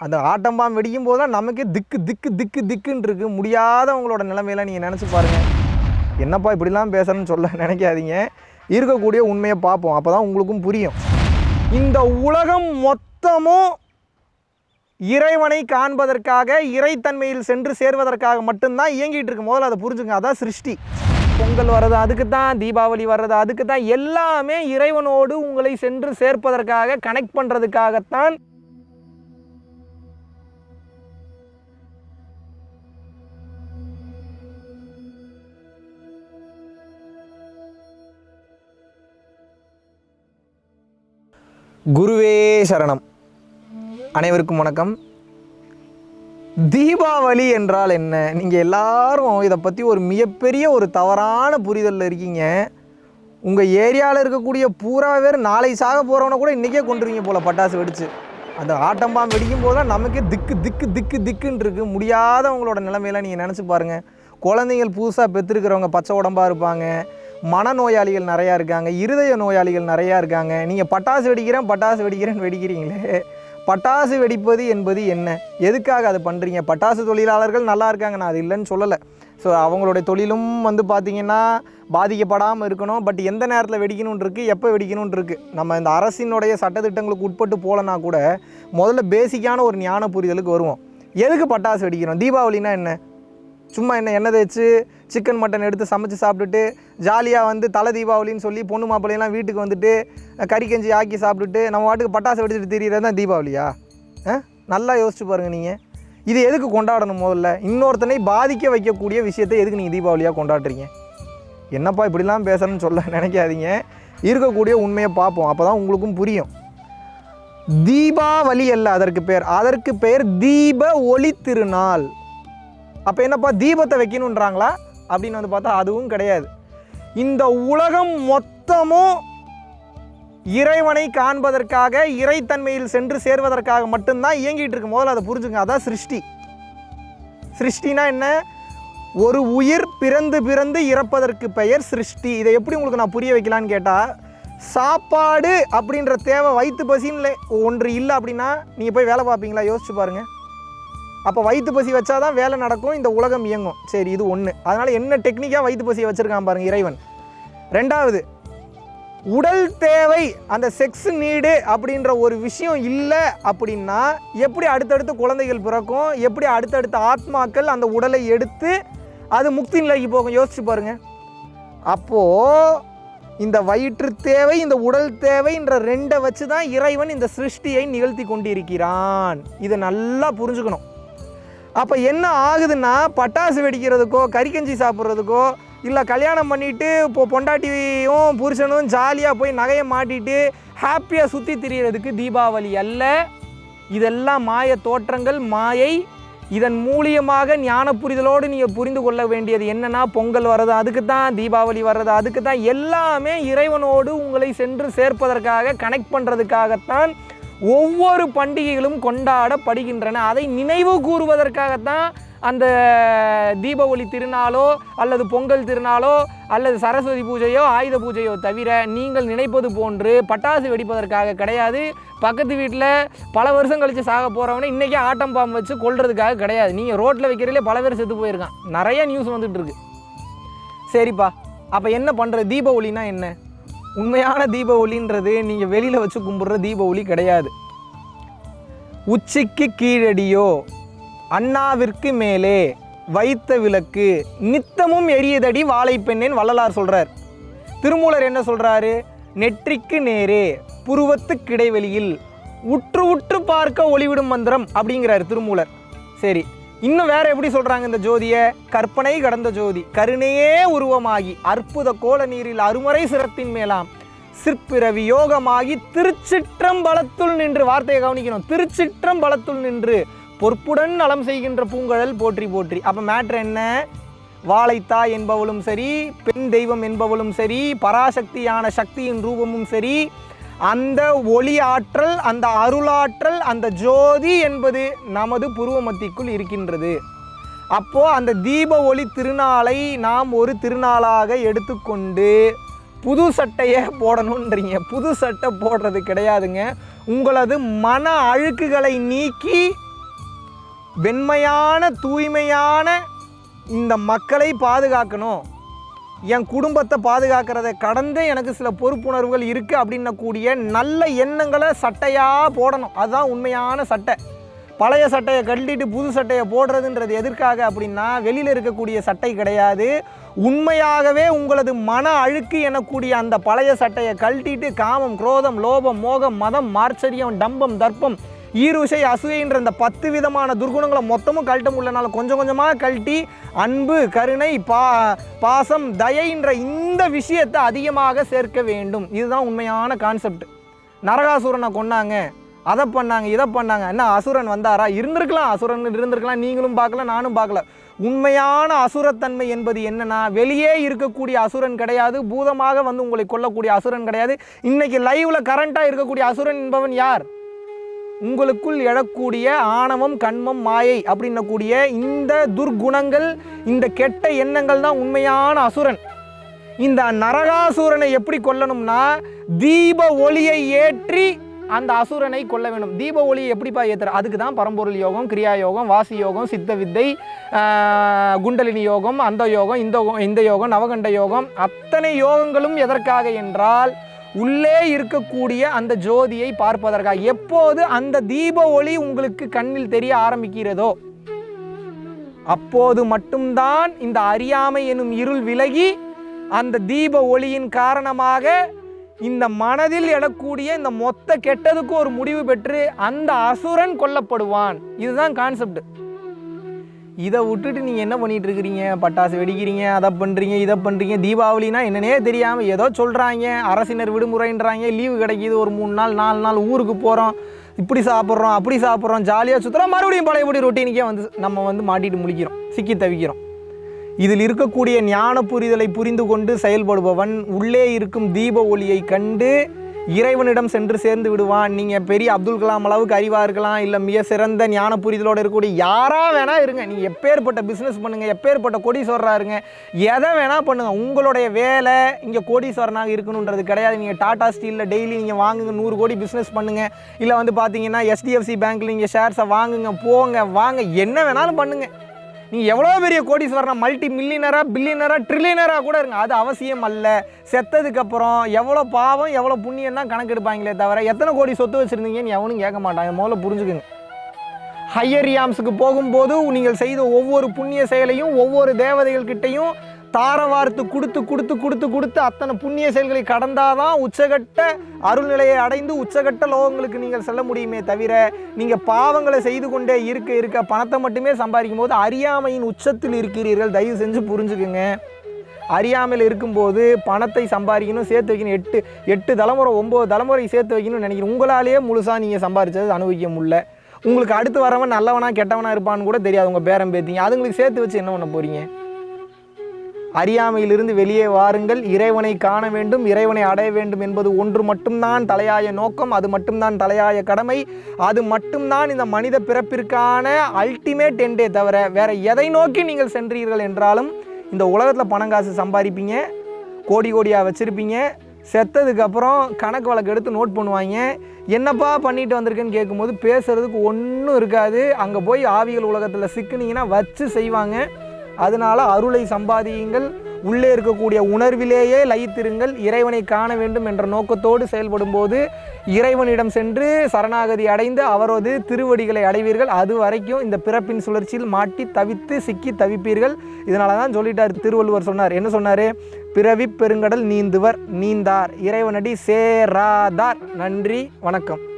அந்த ஆட்டம்பாம் வெடிக்கும் போது தான் நமக்கே திக்கு திக்கு திக்கு திக்குன்னு இருக்கு முடியாதவங்களோட நிலைமையில நீங்கள் நினச்சி பாருங்கள் என்னப்பா இப்படிலாம் பேசுகிறேன்னு சொல்ல நினைக்காதீங்க. இருக்கக்கூடிய உண்மையை பார்ப்போம். அப்போ தான் உங்களுக்கும் புரியும். இந்த உலகம் மொத்தமும் இறைவனை காண்பதற்காக இறைத்தன்மையில் சென்று சேர்வதற்காக மட்டும்தான் இயங்கிட்டு இருக்கும் முதல்ல அதை புரிஞ்சுங்க. அதான் சிருஷ்டி. பொங்கல் வர்றது அதுக்கு தான் தீபாவளி வர்றது அதுக்கு தான் எல்லாமே இறைவனோடு உங்களை சென்று சேர்ப்பதற்காக கனெக்ட் பண்ணுறதுக்காகத்தான் குருவே சரணம். அனைவருக்கும் வணக்கம். தீபாவளி என்றால் என்ன? நீங்கள் எல்லாரும் இதை பற்றி ஒரு மிகப்பெரிய ஒரு தவறான புரிதலில் இருக்கீங்க. உங்கள் ஏரியாவில் இருக்கக்கூடிய பூரா பேர் நாளை சாக போகிறவனை கூட இன்றைக்கே கொண்டுருவீங்க போல் பட்டாசு வெடித்து அந்த ஆட்டம்பாம் வெடிக்கும் போது நமக்கே திக்கு திக்கு திக்கு திக்குன்னு இருக்குது முடியாதவங்களோட நிலைமையில நீங்கள் நினச்சி பாருங்கள் குழந்தைங்கள் புதுசாக பெற்றுருக்கிறவங்க பச்சை உடம்பாக இருப்பாங்க. மனநோயாளிகள் நிறையா இருக்காங்க இருதய நோயாளிகள் நிறையா இருக்காங்க. நீங்கள் பட்டாசு வெடிக்கிறேன் பட்டாசு வெடிக்கிறேன்னு வெடிக்கிறீங்களே. பட்டாசு வெடிப்பது என்பது என்ன? எதுக்காக அதை பண்ணுறீங்க பட்டாசு தொழிலாளர்கள் நல்லா இருக்காங்க நான் அது இல்லைன்னு சொல்லலை. ஸோ அவங்களுடைய தொழிலும் வந்து பார்த்திங்கன்னா பாதிக்கப்படாமல் இருக்கணும். பட் எந்த நேரத்தில் வெடிக்கணும்னு இருக்குது எப்போ வெடிக்கணும்னு இருக்குது நம்ம இந்த அரசினுடைய சட்டத்திட்டங்களுக்கு உட்பட்டு போகலன்னா கூட முதல்ல பேசிக்கான ஒரு ஞான புரிதலுக்கு வருவோம். எதுக்கு பட்டாசு வெடிக்கிறோம்? தீபாவளினா என்ன? சும்மா என்ன எண்ணெய் தேய்ச்சி சிக்கன் மட்டன் எடுத்து சமைச்சு சாப்பிட்டுட்டு ஜாலியாக வந்து தலை தீபாவளின்னு சொல்லி பொண்ணு மாப்பிள்ளையெல்லாம் வீட்டுக்கு வந்துட்டு கறி கஞ்சி ஆக்கி சாப்பிட்டுட்டு நம்ம வாட்டுக்கு பட்டாசு வெடிச்சிட்டு திரியிறது தான் தீபாவளியா? ஆ நல்லா யோசிச்சு பாருங்கள் நீங்கள் இது எதுக்கு கொண்டாடணும் முதல்ல? இன்னொருத்தனை பாதிக்க வைக்கக்கூடிய விஷயத்தை எதுக்கு நீங்கள் தீபாவளியாக கொண்டாடுறீங்க? என்னப்பா இப்படிலாம் பேசணும்னு சொல்ல நினைக்காதீங்க. இருக்கக்கூடிய உண்மையை பார்ப்போம். அப்போ தான் உங்களுக்கும் புரியும். தீபாவளி அல்ல அதற்கு பேர். அதற்கு பெயர் தீப ஒளி திருநாள். அப்போ என்னப்பா தீபத்தை வைக்கணுன்றாங்களா அப்படின்னு வந்து பார்த்தா அதுவும் கிடையாது. இந்த உலகம் மொத்தமும் இறைவனை காண்பதற்காக இறைத்தன்மையில் சென்று சேர்வதற்காக மட்டும்தான் இயங்கிட்டு இருக்கு. முதல்ல அதை புரிஞ்சுங்க. அதான் சிருஷ்டி. சிருஷ்டினா என்ன? ஒரு உயிர் பிறந்து பிறந்து இறப்பதற்கு பெயர் சிருஷ்டி. இதை எப்படி உங்களுக்கு நான் புரிய வைக்கலான்னு கேட்டால் சாப்பாடு அப்படின்ற தேவை வயிற்று பசின்னு ஒன்று இல்லை அப்படின்னா நீங்கள் போய் வேலை பார்ப்பீங்களா? யோசிச்சு பாருங்கள் அப்போ வயிற்று பசி வச்சாதான் வேலை நடக்கும் இந்த உலகம் இயங்கும். சரி இது ஒன்று அதனால் என்ன டெக்னிக்காக வயிற்று பசியை வச்சுருக்கான் பாருங்க இறைவன். ரெண்டாவது உடல் தேவை அந்த செக்ஸ் நீடு அப்படின்ற ஒரு விஷயம் இல்லை அப்படின்னா எப்படி அடுத்தடுத்து குழந்தைகள் பிறக்கும் எப்படி அடுத்தடுத்த ஆத்மாக்கள் அந்த உடலை எடுத்து அது முக்தி நிலைக்கு போகும்? யோசிச்சு பாருங்க. அப்போது இந்த வயிற்று தேவை இந்த உடல் தேவைன்ற ரெண்டை வச்சு தான் இறைவன் இந்த சிருஷ்டியை நிகழ்த்தி கொண்டிருக்கிறான். இதை நல்லா புரிஞ்சுக்கணும். அப்போ என்ன ஆகுதுன்னா பட்டாசு வெடிக்கிறதுக்கோ கறிக்கஞ்சி சாப்பிட்றதுக்கோ இல்லை கல்யாணம் பண்ணிவிட்டு இப்போ பொண்டாட்டியும் புருஷனும் ஜாலியாக போய் நகையை மாட்டிட்டு ஹாப்பியாக சுற்றி திரியறதுக்கு தீபாவளி அல்ல. இதெல்லாம் மாய தோற்றங்கள் மாயை. இதன் மூலியமாக ஞான புரிதலோடு நீங்கள் புரிந்து கொள்ள வேண்டியது என்னன்னா பொங்கல் வர்றது அதுக்கு தான் தீபாவளி வர்றது அதுக்கு தான் எல்லாமே இறைவனோடு உங்களை சென்று சேர்ப்பதற்காக கனெக்ட் பண்ணுறதுக்காகத்தான் ஒவ்வொரு பண்டிகைகளும் கொண்டாடப்படுகின்றன. அதை நினைவு கூறுவதற்காகத்தான் அந்த தீபாவளி திருநாளோ அல்லது பொங்கல் திருநாளோ அல்லது சரஸ்வதி பூஜையோ ஆயுத பூஜையோ தவிர நீங்கள் நினைப்பது போன்று பட்டாசு வெடிப்பதற்காக கிடையாது. பக்கத்து வீட்டில் பல வருஷம் கழித்து சாக போகிறவனே இன்றைக்கே ஆட்டம் பாம்பு வச்சு கொள்றதுக்காக கிடையாது. நீங்கள் ரோட்டில் வைக்கிறதுலே பல பேர் செத்து போயிருக்கான். நிறைய நியூஸ் வந்துட்டு இருக்கு. சரிப்பா. அப்போ என்ன பண்ணுற தீபாவளினா என்ன? உண்மையான தீப ஒளின்றது நீங்கள் வெளியில் வச்சு கும்பிட்ற தீப ஒளி கிடையாது. உச்சிக்கு கீழடியோ அண்ணாவிற்கு மேலே வைத்த விளக்கு நித்தமும் எரியதடி வாழைப்பெண்ணேன் வள்ளலார் சொல்கிறார் திருமூலர் என்ன சொல்கிறாரு நெற்றிக்கு நேரே புருவத்துக்கு இடைவெளியில் உற்று உற்று பார்க்க ஒளிவிடும் மந்திரம் அப்படிங்கிறார் திருமூலர். சரி இன்னும் வேற எப்படி சொல்றாங்க இந்த ஜோதிய? கற்பனை கடந்த ஜோதி. கருணையே உருவமாகி அற்புத கோல நீரில் அருமறை சிரத்தின் மேலாம். சிற்பிறவி யோகமாகி திருச்சிற்றம்பலத்துள் நின்று வார்த்தையை கவனிக்கணும். திருச்சிற்றம்பலத்துள் நின்று பொற்புடன் நலம் செய்கின்ற பூங்கழல் போற்றி போற்றி. அப்போ மேட்ரு என்ன? வாழைத்தாய் என்பவளும் சரி பெண் தெய்வம் என்பவளும் சரி பராசக்தியான சக்தியின் ரூபமும் சரி அந்த ஒளி ஆற்றல் அந்த அருளாற்றல் அந்த ஜோதி என்பது நமது புருவமத்திக்குள் இருக்கின்றது. அப்போ அந்த தீப ஒளி திருநாளை நாம் ஒரு திருநாளாக எடுத்துக்கொண்டு புது சட்டையை போடணுன்றீங்க. புது சட்டை போடுறது கிடையாதுங்க. உங்களது மன அழுக்குகளை நீக்கி வெண்மையான தூய்மையான இந்த மக்களை பாதுகாக்கணும். என் குடும்பத்தை பாதுகாக்கிறதை கடந்து எனக்கு சில பொறுப்புணர்வுகள் இருக்குது அப்படின்னக்கூடிய நல்ல எண்ணங்களை சட்டையாக போடணும். அதுதான் உண்மையான சட்டை. பழைய சட்டையை கழட்டிட்டு புது சட்டையை போடுறதுன்றது எதற்காக அப்படின்னா வெளியில் இருக்கக்கூடிய சட்டை கிடையாது. உண்மையாகவே உங்களது மன அழுக்கு எனக்கூடிய அந்த பழைய சட்டையை கழட்டிட்டு காமம் குரோதம் லோபம் மோகம் மதம் மார்ச்சரியம் டம்பம் தர்ப்பம் ஈருசை அசூயன்ற இந்த பத்து விதமான துர்குணங்களை மொத்தமும் கழட்ட முடியலனால கொஞ்சம் கொஞ்சமாக கழட்டி அன்பு கருணை பா பாசம் தயைன்ற இந்த விஷயத்தை அதிகமாக சேர்க்க வேண்டும். இதுதான் உண்மையான கான்செப்ட் நரகாசுரனை கொன்னாங்க. அதை பண்ணாங்க இதை பண்ணாங்க. என்ன அசுரன் வந்தாரா? இருந்திருக்கலாம். அசுரன் இருந்திருக்கலாம். நீங்களும் பார்க்கல நானும் பார்க்கல. உண்மையான அசுரத்தன்மை என்பது என்னன்னா வெளியே இருக்கக்கூடிய அசுரன் கிடையாது. பூதமாக வந்து உங்களை கொல்லக்கூடிய அசுரன் கிடையாது. இன்னைக்கு லைவ்ல கரண்டாக இருக்கக்கூடிய அசுரன் என்பவன் யார்? உங்களுக்குள் எழக்கூடிய ஆணவம் கண்மம் மாயை அப்படின்னக்கூடிய இந்த துர்குணங்கள் இந்த கெட்ட எண்ணங்கள் தான் உண்மையான அசுரன். இந்த நரகாசுரனை எப்படி கொல்லணும்னா தீப ஒளியை ஏற்றி அந்த அசுரனை கொல்ல வேண்டும். தீப ஒளியை எப்படிப்பா ஏற்றுற அதுக்கு தான் பரம்பொருள் யோகம் கிரியா யோகம் வாசி யோகம் சித்த வித்தை குண்டலினி யோகம் அந்த யோகம் இந்த இந்த யோகம் நவகண்ட யோகம். அத்தனை யோகங்களும் எதற்காக என்றால் உள்ளே இருக்கக்கூடிய அந்த ஜோதியை பார்ப்பதற்காக எப்போது அந்த தீப ஒளி உங்களுக்கு கண்ணில் தெரிய ஆரம்பிக்கிறதோ அப்போது மட்டும்தான் இந்த அறியாமை எனும் இருள் விலகி அந்த தீப ஒளியின் காரணமாக இந்த மனதில் எழக்கூடிய இந்த மொத்த கெட்டதுக்கு ஒரு முடிவு பெற்று அந்த அசுரன் கொல்லப்படுவான். இதுதான் கான்செப்ட் இதை விட்டுட்டு நீங்கள் என்ன பண்ணிகிட்டு இருக்கிறீங்க? பட்டாசு வெடிக்கிறீங்க அதை பண்ணுறீங்க இதை பண்ணுறீங்க தீபாவளினா என்னன்னே தெரியாமல் ஏதோ சொல்கிறாங்க அரசினர் விடுமுறைன்றாங்க லீவு கிடைக்கிது ஒரு மூணு நாள் நாலு நாள் ஊருக்கு போகிறோம் இப்படி சாப்பிட்றோம் அப்படி சாப்பிட்றோம் ஜாலியாக சுற்றுறோம் மறுபடியும் பழையபடி ரொட்டீனுக்கே வந்து நம்ம வந்து மாட்டிட்டு முழிக்கிறோம் சிக்கி தவிக்கிறோம். இதில் இருக்கக்கூடிய ஞான புரிதலை புரிந்து கொண்டு செயல்படுபவன் உள்ளே இருக்கும் தீப ஒளியை கண்டு இறைவனிடம் சென்று சேர்ந்து விடுவான். நீங்கள் பெரிய அப்துல் கலாம் அளவுக்கு அறிவாக இருக்கலாம் இல்லை மிக சிறந்த ஞான புரிதலோடு இருக்கக்கூடிய யாராக வேணால் இருங்க. நீங்கள் எப்பேற்பட்ட பிஸ்னஸ் பண்ணுங்கள் எப்பேற்பட்ட கோடீஸ்வரராக இருங்க. எதை வேணால் பண்ணுங்கள் உங்களுடைய வேலை இங்கே கோடீஸ்வரனாக இருக்கணுன்றது கிடையாது. நீங்கள் டாடா ஸ்டீலில் டெய்லி நீங்கள் வாங்குங்க நூறு கோடி பிஸ்னஸ் பண்ணுங்கள் இல்லை வந்து பார்த்தீங்கன்னா எஸ்டிஎஃப்சி பேங்க்கில் நீங்கள் ஷேர்ஸை வாங்குங்க போங்க வாங்க. என்ன வேணாலும் பண்ணுங்கள் நீ எவ்வளோ பெரிய கோடீஸ்வரனா மல்டி மில்லினராக பில்லினராக ட்ரில்லியனராக கூட இருங்க. அது அவசியம் அல்ல. செத்ததுக்கப்புறம் எவ்வளோ பாவம் எவ்வளோ புண்ணியம் தான் கணக்கெடுப்பாங்களே தவிர எத்தனை கோடி சொத்து வச்சுருந்தீங்கன்னு எவனும் கேட்க மாட்டாங்க முதல்ல புரிஞ்சுக்குங்க. ஹையர் யாம்ஸுக்கு போகும்போது நீங்கள் செய்த ஒவ்வொரு புண்ணிய செயலையும் ஒவ்வொரு தேவதைகள்கிட்டையும் தார வார்த்து கொடுத்து கொடுத்து கொடுத்து கொடுத்து அத்தனை புண்ணிய செயல்களை கடந்தாதான் உச்சகட்ட அருள்நிலையை அடைந்து உச்சகட்ட லோகங்களுக்கு நீங்கள் செல்ல முடியுமே தவிர நீங்கள் பாவங்களை செய்து கொண்டே இருக்க இருக்க பணத்தை மட்டுமே சம்பாதிக்கும் போது அறியாமையின் உச்சத்தில் இருக்கிறீர்கள். தயவு செஞ்சு புரிஞ்சுக்குங்க. அறியாமையில் இருக்கும்போது பணத்தை சம்பாதிக்கணும் சேர்த்து வைக்கணும். எட்டு எட்டு தலைமுறை ஒம்பது தலைமுறை சேர்த்து வைக்கணும்னு நினைக்கிறேன் உங்களாலேயே முழுசாக நீங்கள் சம்பாதிச்சது அனுபவிக்க முடியல. உங்களுக்கு அடுத்து வரவன் நல்லவனா கெட்டவனா இருப்பான்னு கூட தெரியாது. உங்கள் பேரம் பேத்திங்க. அதுங்களுக்கு சேர்த்து வச்சு என்ன பண்ண போகிறீங்க அறியாமையிலிருந்து வெளியே வாருங்கள். இறைவனை காண வேண்டும் இறைவனை அடைய வேண்டும் என்பது ஒன்று மட்டும்தான் தலையாய நோக்கம் அது மட்டும்தான் தலையாய கடமை அது மட்டும்தான் இந்த மனித பிறப்பிற்கான அல்டிமேட் எண்டே தவிர வேற எதை நோக்கி நீங்கள் சென்றீர்கள் என்றாலும் இந்த உலகத்தில் பணம் காசு சம்பாதிப்பீங்க கோடி கோடியாக வச்சுருப்பீங்க செத்ததுக்கப்புறம் கணக்கு வழக்கு எடுத்து நோட் பண்ணுவாங்க. என்னப்பா பண்ணிட்டு வந்திருக்கேன்னு கேட்கும்போது பேசுறதுக்கு ஒன்றும் இருக்காது. அங்கே போய் ஆவிகள் உலகத்தில் சிக்குனீங்கன்னா வச்சு செய்வாங்க. அதனால அருளை சம்பாதியுங்கள். உள்ளே இருக்கக்கூடிய உணர்விலேயே லயித்திருங்கள். இறைவனை காண வேண்டும் என்ற நோக்கத்தோடு செயல்படும்போது இறைவனிடம் சென்று சரணாகதி அடைந்து அவரது திருவடிகளை அடைவீர்கள். அது வரைக்கும் இந்த பிறப்பின் சுழற்சியில் மாட்டி தவித்து சிக்கி தவிப்பீர்கள். இதனால தான் சொல்லிட்டார் திருவள்ளுவர் சொன்னார். என்ன சொன்னார்? பிறவி பெருங்கடல் நீந்துவர் நீந்தார். இறைவனடி சேராதார். நன்றி வணக்கம்.